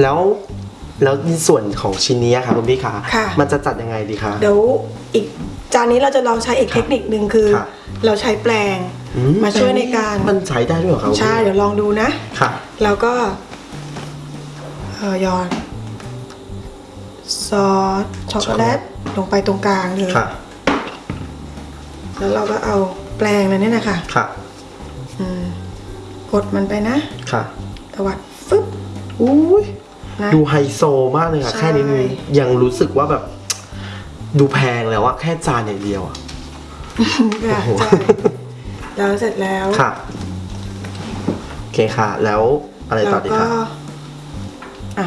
แล้วแล้วในส่วนของชิ้นนี้ค่ะคุณพี่ขาค่ะ มันจะจัดยังไงดีคะ เดี๋ยวอีกจานนี้เราจะลองใช้อีกเทคนิคหนึ่งคือครับเราใช้แปลง อืมาช่วยในการ มันใช้ได้ด้วยเหรอครับคุณพี่ใช่เดี๋ยวลองดูนะ ค่ะ แล้วก็เอ่อหยอดซอสช็อกโกแลตลงไปตรงกลางเลยค่ะ แล้วเราก็เอาแปลงนั้นเนี่ยนะคะค่ะ อืมกดมันไปนะค่ะ ตวัดฟึบอุ้ย นะ ดูไฮโซมากเลยค่ะใช่ แค่นี้นี่ยังรู้สึกว่าแบบ ดูแพงแล้วอะแค่จานอย่างเดียวอะค่ะโอ้โห ใช่แล้วเสร็จแล้ว ค่ะ โอเคค่ะ แล้วอะไรต่อดีเราคะก็อะ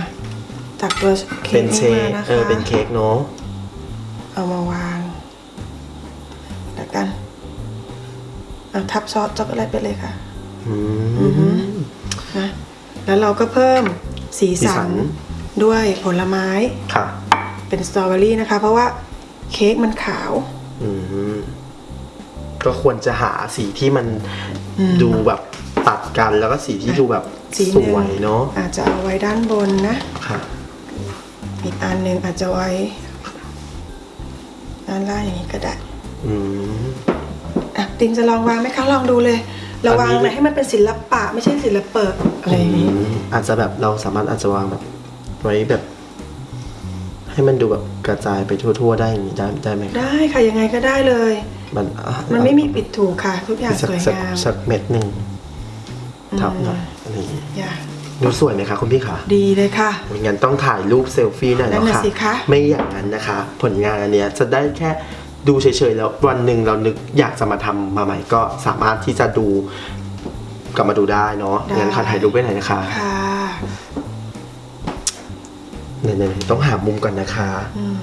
ตักตัวเค้เป็กนเชนี้คมานะคะเออเป็นเค้กเนาะเอามาวางแล้วกันเอาทับซอสช็อกโกแลตไปเลยค่ะอืมนะแล้วเราก็เพิ่ม สีสีสัสันน ด้วยผลไม้ค่ะ เป็นสตรอเบอรี่นะคะ เพราะว่าเค้กมันขาว อืมก็ควรจะหาสีที่มันอืมดูแบบตัดกันแล้วก็สีที่ดูแบบสีสหนึ่ง วยเนาะอาจจะเอาไว้ด้านบนนะ ค่ะ อีกอันหนึ่งอาจจะไว้ด้านล่างอย่างนี้ก็ได้อืมอะติงจะลองวางไหมคะลองดูเลย ระวางอันนี้เลยให้มันเป็นศิลปะไม่ใช่ศิลปะอะไรอย่างนี้อืมอาจจะแบบเราสามารถอาจจะวางแบบไว้แบบ ให้มันดูแบบกระจายไปทั่ว ๆ ได้อย่างนี้ได้ได้ไหมคะได้ค่ะยังไงก็ได้เลย มันอะมันไม่มีปิดถูกค่ะ ทุกอย่างสักสวยสักงามสักเม็ดหนึ่งทับหน่อยอะไรอย่างนี้อย่าดูสวยไหมคะคุณพี่คะดีเลยค่ะ งั้นต้องถ่ายรูปเซลฟี่หน่อยแล้วนั่นค่ะน่ะ สิคะ ไม่อย่างนั้นนะคะ ผลงานอันเนี้ยจะได้แค่ ดูเฉยๆแล้ววันหนึ่งเรานึกอยากจะมาทำมาใหม่ก็สามารถที่จะดูกลับมาดูได้เนาะงั้นขอถ่ายรูปไว้หน่อยนะคะค่ะเนี่ยๆต้องหามุมก่อนนะคะอืม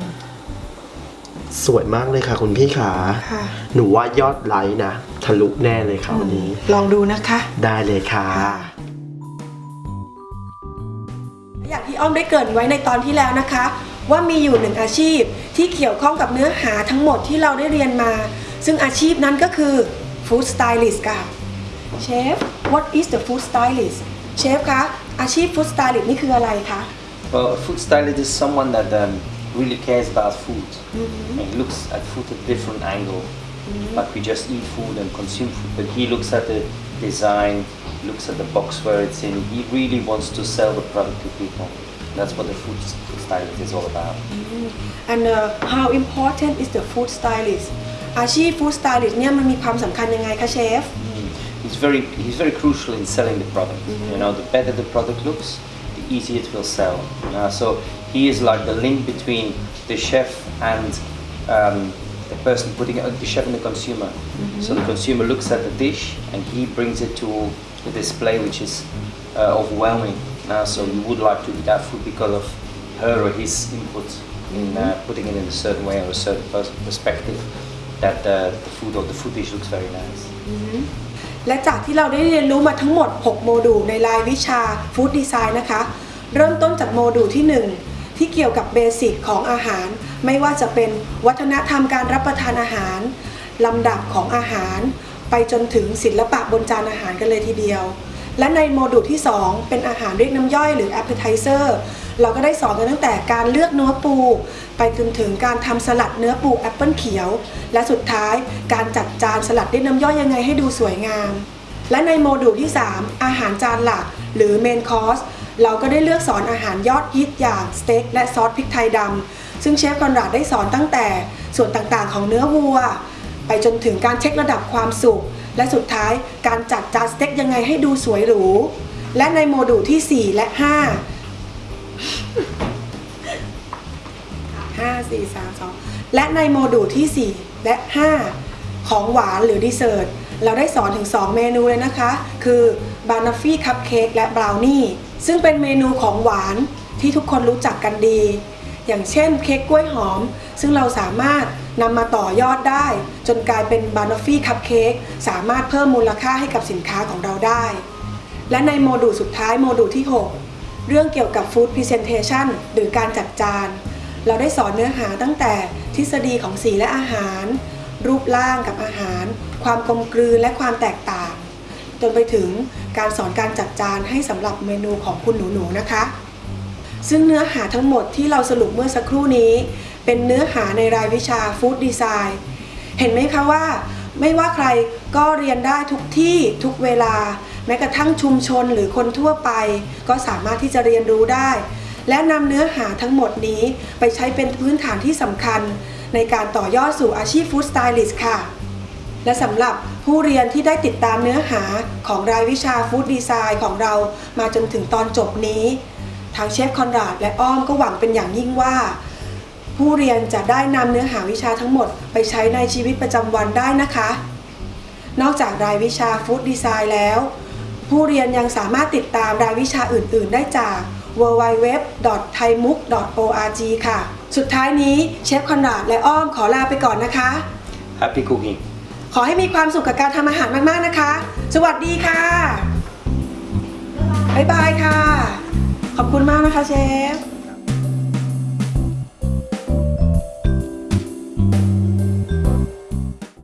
สวยมากเลยค่ะ คุณพี่ขาค่ะหนูว่ายอดไลค์นะทะลุแน่เลยค่ะวันนี้ ลองดูนะคะ ได้เลยค่ะ อย่างที่อ้อมได้เกรินไว้ในตอนที่แล้วนะคะ ว่ามีอยู่หนึ่งอาชีพที่เกี่ยวข้องกับเนื้อหาทั้งหมดที่เราได้เรียนมา ซึ่งอาชีพนั้นก็คือ Food Stylist ค่ะเชฟ what is the food stylist เชฟคะอาชีพ Food Stylist นี่คืออะไรคะ Well, a food stylist is someone that um, really cares about food and looks at food at different angle. Like we just eat food and consume food, but he looks at the design, looks at the box where it's in. He really wants to sell the product to people. That's what the food food stylist is all about. and uh, how important is the food stylist อาชีพ Food Stylist เนี่ยมันมีความสำคัญยังไงคะเชฟ He's very he's very crucial in selling the product. You know, the better the product looks, the easier it will sell. Uh, so he is like the link between the chef and um, the person putting it, the chef and the consumer. So the consumer looks at the dish and he brings it to the display, which is uh, overwhelming. Uh, so you would like to eat that food because of her or his input in uh, putting it in a certain way or a certain pers- perspective. That uh, the food or the food dish looks very nice. และจากที่เราได้เรียนรู้มาทั้งหมด 6 โมดูลในรายวิชา Food Design นะคะ เริ่มต้นจากโมดูลที่ 1 ที่เกี่ยวกับเบสิกของอาหาร ไม่ว่าจะเป็นวัฒนธรรมการรับประทานอาหาร ลำดับของอาหาร ไปจนถึงศิลปะบนจานอาหารกันเลยทีเดียว และในโมดูลที่ 2 เป็นอาหารเรียกน้ำย่อยหรือ appetizer เราก็ได้สอนกันตั้งแต่การเลือกเนื้อปู ไปจนถึงการทำสลัดเนื้อปูแอปเปิลเขียว และสุดท้ายการจัดจานสลัดเรียกน้ำย่อยยังไงให้ดูสวยงาม และในโมดูลที่ 3 อาหารจานหลักหรือ main course เราก็ได้เลือกสอนอาหารยอดฮิตอย่างสเต็กและซอสพริกไทยดำซึ่งเชฟคอนราดได้สอนตั้งแต่ส่วนต่างๆของเนื้อวัว ไปจนถึงการเช็คระดับความสุก และสุดท้ายการจัดจานสเต็กยังไงให้ดูสวยหรู และในโมดูลที่ 4 และ 5 5 4 3 2 และในโมดูลที่ 4 และ 5 ของหวานหรือ dessert เราได้สอนถึง 2 เมนูเลยนะคะ คือ banoffee คัพเค้กและบราวนี่ซึ่งเป็นเมนูของหวานที่ทุกคนรู้จักกันดี อย่างเช่นเค้กกล้วยหอม ซึ่งเราสามารถ นำมาต่อยอดได้ จนกลายเป็น banoffee คัพเค้กสามารถเพิ่มมูลค่าให้กับสินค้าของเราได้ และในโมดูลสุดท้ายโมดูลที่ 6 เรื่องเกี่ยวกับ Food Presentation หรือการจัดจาน เราได้สอนเนื้อหาตั้งแต่ทฤษฎีของสีและอาหาร รูปร่างกับอาหาร ความกลมกลืนและความแตกต่าง จนไปถึงการสอนการจัดจานให้สำหรับเมนูของคุณหนูๆนะคะซึ่งเนื้อหาทั้งหมดที่เราสรุปเมื่อสักครู่นี้ เป็นเนื้อหาในรายวิชาฟู้ดดีไซน์เห็นไหมคะว่า ไม่ว่าใครก็เรียนได้ทุกที่ทุกเวลา แม้กระทั่งชุมชนหรือคนทั่วไป ก็สามารถที่จะเรียนรู้ได้ และนำเนื้อหาทั้งหมดนี้ไปใช้เป็นพื้นฐานที่สำคัญ ในการต่อยอดสู่อาชีพ food stylist ค่ะและสำหรับผู้เรียนที่ได้ติดตามเนื้อหาของรายวิชา Food Design ของเรามาจนถึงตอนจบนี้ ทางเชฟคอนราดและอ้อมก็หวังเป็นอย่างยิ่งว่า ผู้เรียนจะได้นำเนื้อหาวิชาทั้งหมดไปใช้ในชีวิตประจำวันได้นะคะ นอกจากรายวิชาฟู้ดดีไซน์แล้ว ผู้เรียนยังสามารถติดตามรายวิชาอื่น ๆ ได้จาก www.thaimuk.org ค่ะ สุดท้ายนี้เชฟคอนราดและอ้อมขอลาไปก่อนนะคะ Happy cooking. ขอให้มีความสุขกับการทำอาหารมาก ๆ นะคะ สวัสดีค่ะ บ๊ายบายค่ะ ขอบคุณมากนะคะเชฟ